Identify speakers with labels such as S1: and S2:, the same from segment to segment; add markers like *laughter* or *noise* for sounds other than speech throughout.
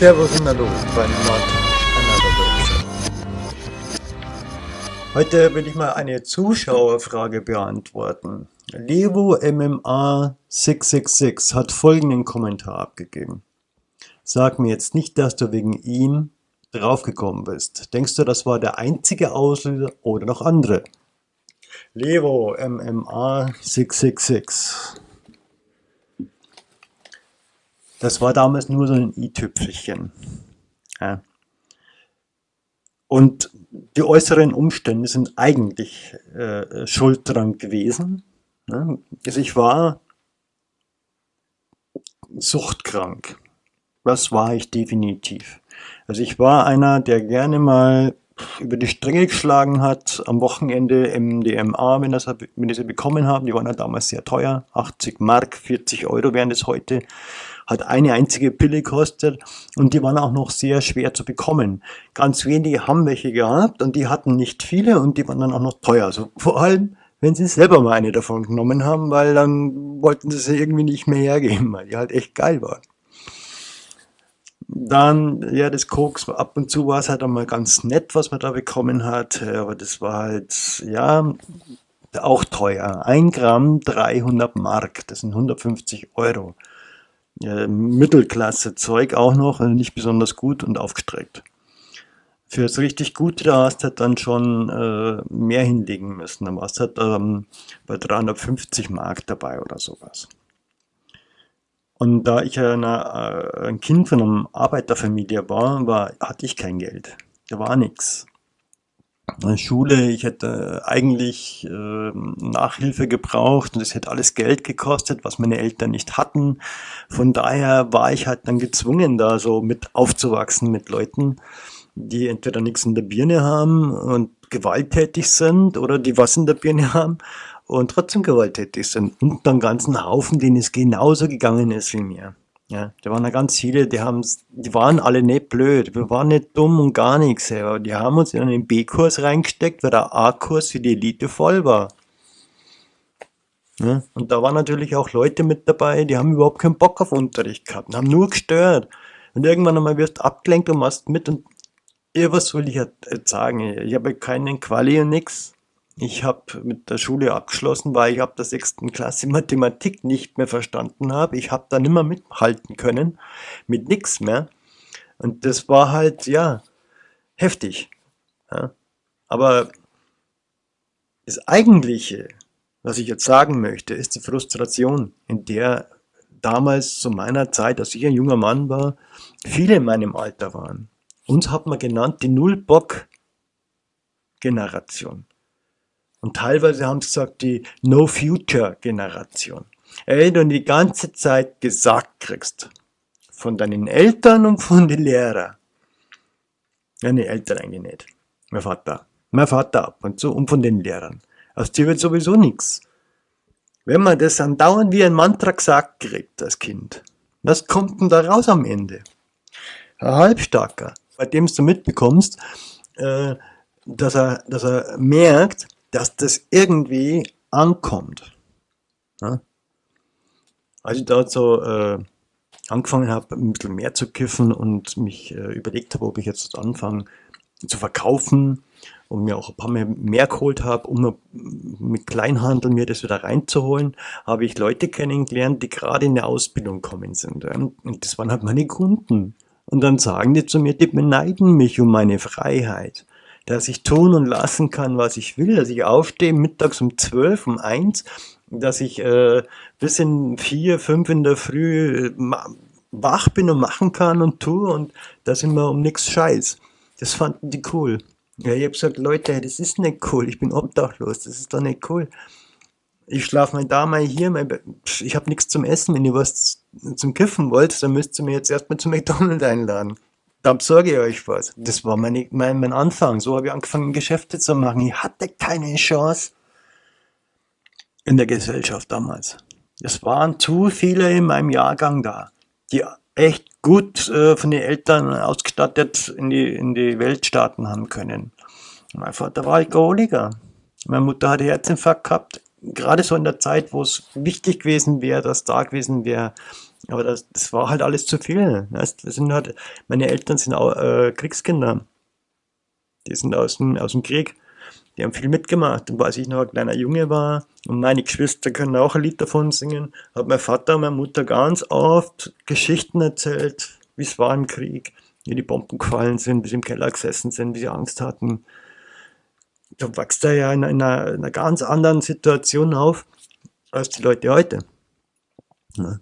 S1: Servus und Hallo bei Not Heute will ich mal eine Zuschauerfrage beantworten. Levo MMA 666 hat folgenden Kommentar abgegeben. Sag mir jetzt nicht, dass du wegen ihm draufgekommen bist. Denkst du, das war der einzige Auslöser oder noch andere? Levo MMA 666 das war damals nur so ein i-Tüpfelchen. Ja. Und die äußeren Umstände sind eigentlich äh, schuld dran gewesen. Ne? Also ich war suchtkrank. Das war ich definitiv. Also ich war einer, der gerne mal über die Stränge geschlagen hat, am Wochenende MDMA, wenn, das, wenn ich sie bekommen habe, die waren ja damals sehr teuer, 80 Mark, 40 Euro wären das heute, hat eine einzige Pille gekostet und die waren auch noch sehr schwer zu bekommen. Ganz wenige haben welche gehabt und die hatten nicht viele und die waren dann auch noch teuer. Also vor allem, wenn sie selber mal eine davon genommen haben, weil dann wollten sie sie irgendwie nicht mehr hergeben, weil die halt echt geil waren. Dann, ja, das Koks, ab und zu war es halt einmal ganz nett, was man da bekommen hat, aber das war halt, ja, auch teuer. Ein Gramm 300 Mark, das sind 150 Euro. Ja, Mittelklasse-Zeug auch noch, also nicht besonders gut und aufgestreckt. Für das richtig Gute, da hast du dann schon äh, mehr hinlegen müssen. Da warst du halt ähm, bei 350 Mark dabei oder sowas. Und da ich eine, äh, ein Kind von einer Arbeiterfamilie war, war, hatte ich kein Geld. Da war nichts. Schule, ich hätte eigentlich äh, Nachhilfe gebraucht und es hätte alles Geld gekostet, was meine Eltern nicht hatten. Von daher war ich halt dann gezwungen, da so mit aufzuwachsen mit Leuten, die entweder nichts in der Birne haben und gewalttätig sind oder die was in der Birne haben und trotzdem gewalttätig sind. Und dann ganzen Haufen, denen es genauso gegangen ist wie mir. Ja, da waren ja ganz viele, die haben die waren alle nicht blöd, wir waren nicht dumm und gar nichts, aber die haben uns in einen B-Kurs reingesteckt, weil der A-Kurs für die Elite voll war. Ja, und da waren natürlich auch Leute mit dabei, die haben überhaupt keinen Bock auf Unterricht gehabt, haben nur gestört. Und irgendwann einmal wirst du abgelenkt und machst mit und ja, was will ich jetzt sagen? Ich habe keinen Quali und nix. Ich habe mit der Schule abgeschlossen, weil ich ab der sechsten Klasse Mathematik nicht mehr verstanden habe. Ich habe da nicht mehr mithalten können, mit nichts mehr. Und das war halt, ja, heftig. Ja. Aber das Eigentliche, was ich jetzt sagen möchte, ist die Frustration, in der damals zu meiner Zeit, als ich ein junger Mann war, viele in meinem Alter waren. Uns hat man genannt die Null-Bock-Generation. Und teilweise haben sie gesagt, die No-Future-Generation. Ey, du die ganze Zeit gesagt kriegst, von deinen Eltern und von den Lehrern. Ja, nee, Eltern eigentlich nicht. Mein Vater. Mein Vater ab und zu und von den Lehrern. Aus dir wird sowieso nichts. Wenn man das andauernd wie ein Mantra gesagt kriegt, das Kind, was kommt denn da raus am Ende? Ein Halbstarker bei dem du mitbekommst, äh, dass, er, dass er merkt, dass das irgendwie ankommt. Ja? Als ich dort so äh, angefangen habe, ein bisschen mehr zu kiffen und mich äh, überlegt habe, ob ich jetzt anfange zu verkaufen und mir auch ein paar mehr, mehr geholt habe, um mit Kleinhandel mir das wieder reinzuholen, habe ich Leute kennengelernt, die gerade in der Ausbildung kommen sind. Und das waren halt meine Kunden. Und dann sagen die zu mir, die beneiden mich um meine Freiheit. Dass ich tun und lassen kann, was ich will, dass ich aufstehe mittags um zwölf, um eins, dass ich äh, bis in vier, fünf in der Früh äh, wach bin und machen kann und tue und da sind wir um nichts Scheiß. Das fanden die cool. Ja, ich habe gesagt, Leute, das ist nicht cool, ich bin obdachlos, das ist doch nicht cool ich schlafe mal da, mal hier, mal, ich habe nichts zum Essen, wenn ihr was zum Kiffen wollt, dann müsst ihr mir jetzt erstmal zum McDonald's einladen. Da besorge ich euch was. Das war meine, mein, mein Anfang. So habe ich angefangen, Geschäfte zu machen. Ich hatte keine Chance in der Gesellschaft damals. Es waren zu viele in meinem Jahrgang da, die echt gut äh, von den Eltern ausgestattet in die, in die Welt starten haben können. Mein Vater war Alkoholiker. Meine Mutter hatte Herzinfarkt gehabt gerade so in der Zeit, wo es wichtig gewesen wäre, dass da gewesen wäre, Aber das, das war halt alles zu viel. Weißt? Sind halt, meine Eltern sind auch äh, Kriegskinder. Die sind aus dem, aus dem Krieg. Die haben viel mitgemacht. Und als ich noch ein kleiner Junge war und meine Geschwister können auch ein Lied davon singen, hat mein Vater und meine Mutter ganz oft Geschichten erzählt, wie es war im Krieg, wie die Bomben gefallen sind, wie sie im Keller gesessen sind, wie sie Angst hatten. Da wächst er ja in einer, in einer ganz anderen Situation auf als die Leute heute. Ja.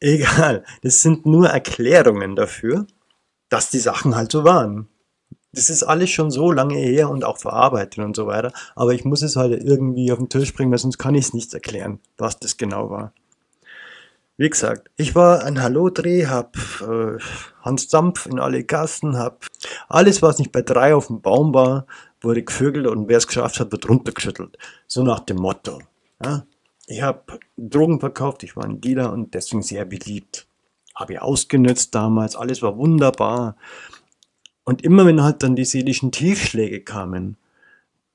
S1: Egal, das sind nur Erklärungen dafür, dass die Sachen halt so waren. Das ist alles schon so lange her und auch verarbeitet und so weiter, aber ich muss es halt irgendwie auf den Tisch bringen, weil sonst kann ich es nicht erklären, was das genau war. Wie gesagt, ich war ein Hallo-Dreh, hab äh, Hans Dampf in alle Gassen, hab alles, was nicht bei drei auf dem Baum war, wurde gevögelt und wer es geschafft hat, wird runtergeschüttelt. So nach dem Motto. Ja? Ich habe Drogen verkauft, ich war ein Dealer und deswegen sehr beliebt. Habe ich ausgenutzt damals, alles war wunderbar. Und immer wenn halt dann die seelischen Tiefschläge kamen,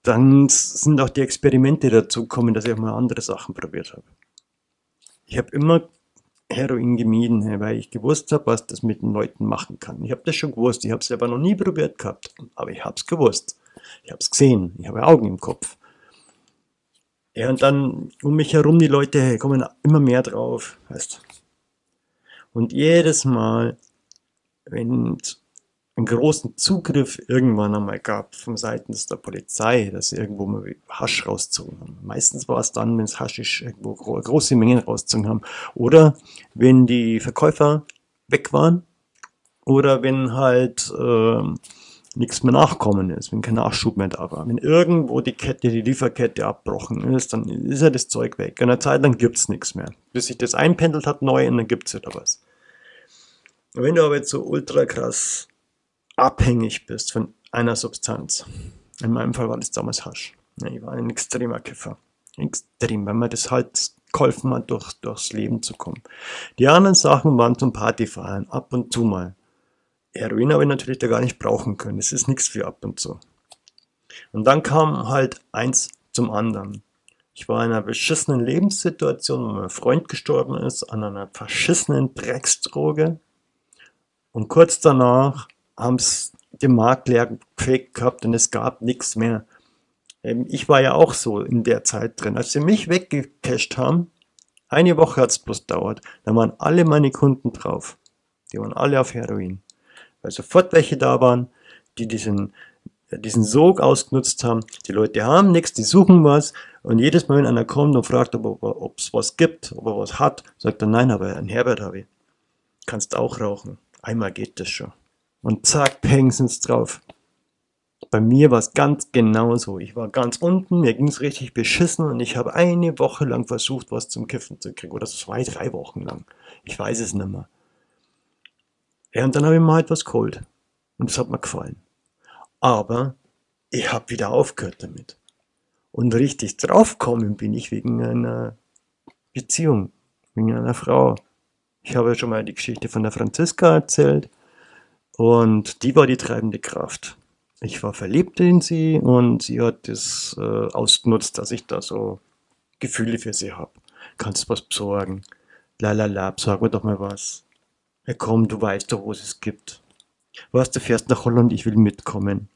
S1: dann sind auch die Experimente dazu gekommen, dass ich auch mal andere Sachen probiert habe. Ich habe immer Heroin gemieden, weil ich gewusst habe, was das mit den Leuten machen kann. Ich habe das schon gewusst, ich habe es aber noch nie probiert gehabt, aber ich habe es gewusst. Ich habe es gesehen, ich habe Augen im Kopf. Ja, und dann um mich herum die Leute kommen immer mehr drauf, weißt Und jedes Mal, wenn es einen großen Zugriff irgendwann einmal gab von seitens der Polizei, dass sie irgendwo mal Hasch rauszogen haben. Meistens war es dann, wenn es Haschisch irgendwo große Mengen rauszogen haben. Oder wenn die Verkäufer weg waren. Oder wenn halt äh, nichts mehr nachkommen ist, wenn kein Nachschub mehr da war. Wenn irgendwo die Kette, die Lieferkette abbrochen ist, dann ist ja das Zeug weg. Und eine Zeit lang gibt es nichts mehr. Bis sich das einpendelt hat neu und dann gibt es wieder was. Wenn du aber jetzt so ultra krass abhängig bist von einer Substanz, in meinem Fall war das damals Hasch. Ich war ein extremer Kiffer. Extrem, weil mir das halt geholfen hat, durch, durchs Leben zu kommen. Die anderen Sachen waren zum Partyfeiern, ab und zu mal. Heroin habe ich natürlich da gar nicht brauchen können. Es ist nichts für ab und zu. Und dann kam halt eins zum anderen. Ich war in einer beschissenen Lebenssituation, wo mein Freund gestorben ist, an einer verschissenen Drecksdroge. Und kurz danach haben es den Markt leer gefegt gehabt und es gab nichts mehr. Ähm, ich war ja auch so in der Zeit drin. Als sie mich weggecasht haben, eine Woche hat es bloß dauert, da waren alle meine Kunden drauf. Die waren alle auf Heroin weil sofort welche da waren, die diesen, diesen Sog ausgenutzt haben. Die Leute haben nichts, die suchen was und jedes Mal, wenn einer kommt und fragt, ob es was gibt, ob er was hat, sagt er, nein, aber ein Herbert habe ich. Kannst auch rauchen. Einmal geht das schon. Und zack, peng sind's drauf. Bei mir war es ganz genauso. Ich war ganz unten, mir ging es richtig beschissen und ich habe eine Woche lang versucht, was zum Kiffen zu kriegen. Oder zwei, drei Wochen lang. Ich weiß es nicht mehr. Ja, und dann habe ich mal etwas geholt. Und das hat mir gefallen. Aber ich habe wieder aufgehört damit. Und richtig draufgekommen bin ich wegen einer Beziehung, wegen einer Frau. Ich habe ja schon mal die Geschichte von der Franziska erzählt. Und die war die treibende Kraft. Ich war verliebt in sie und sie hat das äh, ausgenutzt, dass ich da so Gefühle für sie habe. Kannst du was besorgen? Lalala, besorg mir doch mal was. Ja komm, du weißt doch, wo es gibt. Was, du fährst nach Holland, ich will mitkommen.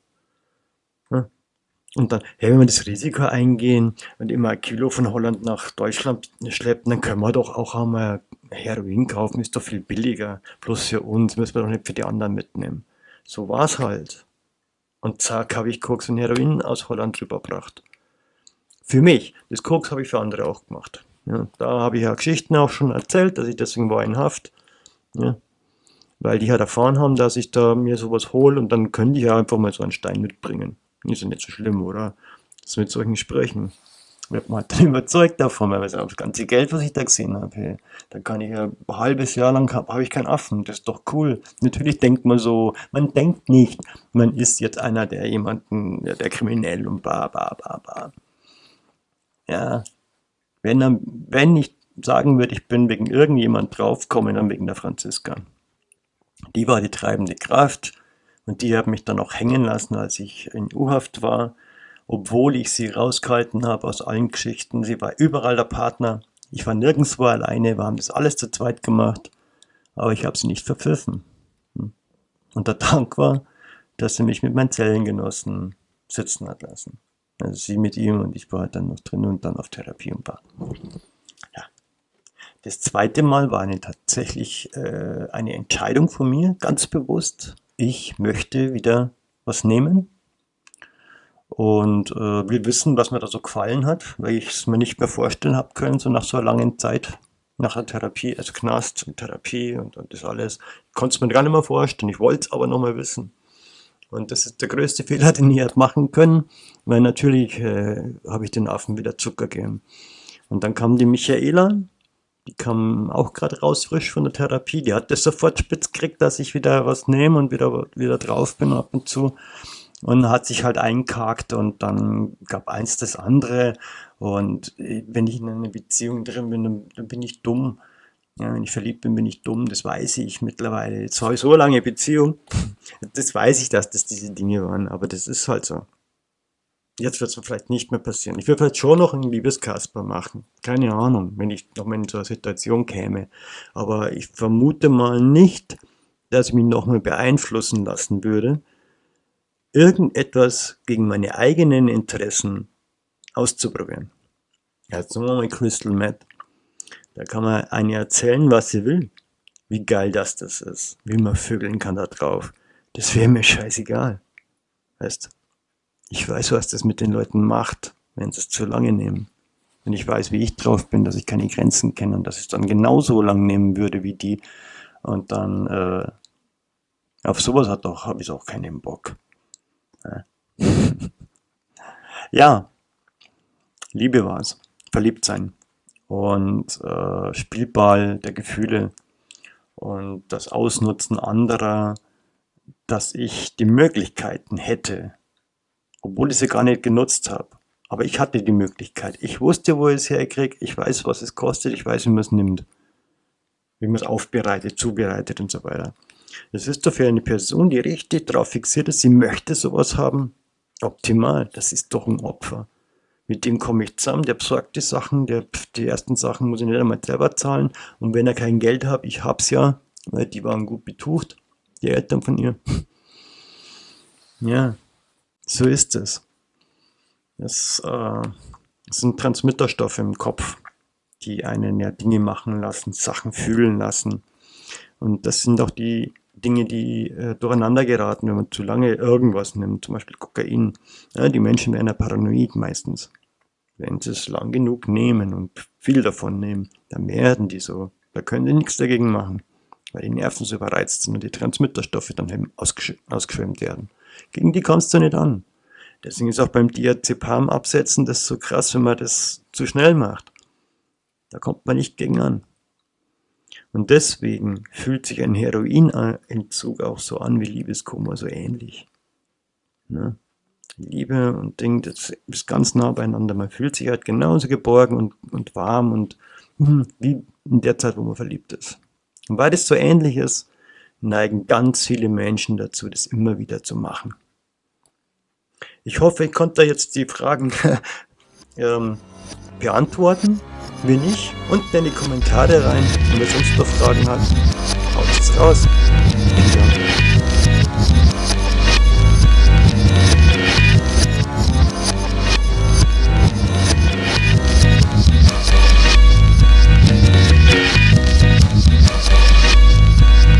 S1: Und dann, hey, wenn wir das Risiko eingehen und immer ein Kilo von Holland nach Deutschland schleppen, dann können wir doch auch einmal Heroin kaufen, ist doch viel billiger. Bloß für uns, müssen wir doch nicht für die anderen mitnehmen. So war's halt. Und zack, habe ich Koks und Heroin aus Holland rübergebracht. Für mich. Das Koks habe ich für andere auch gemacht. Ja, da habe ich ja Geschichten auch schon erzählt, dass ich deswegen war in Haft. Ja. Weil die halt erfahren haben, dass ich da mir sowas hole und dann können die ja einfach mal so einen Stein mitbringen. Ist ja nicht so schlimm, oder? Das mit solchen Sprechen. Wird man dann *laughs* überzeugt davon, weil das ganze Geld, was ich da gesehen habe, hey, da kann ich ja ein halbes Jahr lang, habe hab ich keinen Affen, das ist doch cool. Natürlich denkt man so, man denkt nicht, man ist jetzt einer, der jemanden, der, der kriminell und ba, ba, ba, ba. Ja, wenn, wenn ich sagen würde, ich bin wegen irgendjemand draufgekommen, dann wegen der Franziska. Die war die treibende Kraft und die hat mich dann auch hängen lassen, als ich in U-Haft war, obwohl ich sie rausgehalten habe aus allen Geschichten. Sie war überall der Partner. Ich war nirgendwo alleine, wir haben das alles zu zweit gemacht, aber ich habe sie nicht verpfiffen. Und der Dank war, dass sie mich mit meinen Zellengenossen sitzen hat lassen. Also sie mit ihm und ich war halt dann noch drin und dann auf Therapie und war. Das zweite Mal war eine tatsächlich äh, eine Entscheidung von mir, ganz bewusst. Ich möchte wieder was nehmen, und äh, will wissen, was mir da so gefallen hat, weil ich es mir nicht mehr vorstellen habe können, so nach so einer langen Zeit, nach der Therapie, also Knast und Therapie und, und das alles. Ich konnte es mir gar nicht mehr vorstellen, ich wollte es aber nochmal wissen. Und das ist der größte *laughs* Fehler, den ich hätte machen können, weil natürlich äh, habe ich den Affen wieder Zucker gegeben. Und dann kam die Michaela, die kam auch gerade raus frisch von der Therapie, die hat das sofort spitz gekriegt, dass ich wieder was nehme und wieder, wieder drauf bin ab und zu und hat sich halt einkackt und dann gab eins das andere und wenn ich in einer Beziehung drin bin, dann, dann bin ich dumm. Ja, wenn ich verliebt bin, bin ich dumm, das weiß ich mittlerweile. Jetzt habe ich so lange Beziehung, das weiß ich, dass das diese Dinge waren, aber das ist halt so. Jetzt wird es vielleicht nicht mehr passieren. Ich würde vielleicht schon noch einen Liebeskasper machen. Keine Ahnung, wenn ich noch mal in so eine Situation käme. Aber ich vermute mal nicht, dass ich mich noch mal beeinflussen lassen würde, irgendetwas gegen meine eigenen Interessen auszuprobieren. Jetzt nehmen wir mal Crystal Meth. Da kann man eine erzählen, was sie will. Wie geil das das ist. Wie man vögeln kann da drauf. Das wäre mir scheißegal. Weißt ich weiß, was das mit den Leuten macht, wenn sie es zu lange nehmen. Wenn ich weiß, wie ich drauf bin, dass ich keine Grenzen kenne und dass ich es dann genauso lang nehmen würde wie die. Und dann, äh, auf sowas hat doch, habe ich auch keinen Bock. *laughs* ja, Liebe war es. Verliebt sein. Und äh, Spielball der Gefühle und das Ausnutzen anderer, dass ich die Möglichkeiten hätte, obwohl ich sie gar nicht genutzt habe. Aber ich hatte die Möglichkeit. Ich wusste, wo ich es herkriege. Ich weiß, was es kostet. Ich weiß, wie man es nimmt. Wie man es aufbereitet, zubereitet und so weiter. Das ist doch für eine Person, die richtig darauf fixiert ist, sie möchte sowas haben, optimal. Das ist doch ein Opfer. Mit dem komme ich zusammen, der besorgt die Sachen, der, die ersten Sachen muss ich nicht einmal selber zahlen. Und wenn er kein Geld hat, ich hab's ja, weil die waren gut betucht, die Eltern von ihr. *laughs* Ja, so ist es. Das, äh, sind Transmitterstoffe im Kopf, die einen ja Dinge machen lassen, Sachen fühlen lassen. Und das sind auch die Dinge, die äh, durcheinander geraten, wenn man zu lange irgendwas nimmt, zum Beispiel Kokain. Ja, die Menschen werden ja paranoid meistens. Wenn sie es lang genug nehmen und viel davon nehmen, dann werden die so. Da können die nichts dagegen machen, weil die Nerven so überreizt sind und die Transmitterstoffe dann eben ausgesch ausgeschwemmt werden. Gegen die kommst du nicht an. Deswegen ist auch beim Diazepam absetzen das so krass, wenn man das zu schnell macht. Da kommt man nicht gegen an. Und deswegen fühlt sich ein Heroinentzug auch so an wie Liebeskummer, so ähnlich. Ne? Liebe und Ding, das ist ganz nah beieinander. Man fühlt sich halt genauso geborgen und, und warm und hm, wie in der Zeit, wo man verliebt ist. Und weil das so ähnlich ist, neigen ganz viele Menschen dazu, das immer wieder zu machen. Ich hoffe, ich konnte jetzt die Fragen *laughs* ähm, beantworten. Wenn nicht, unten in die Kommentare rein. Und wer sonst noch Fragen hat, haut es raus.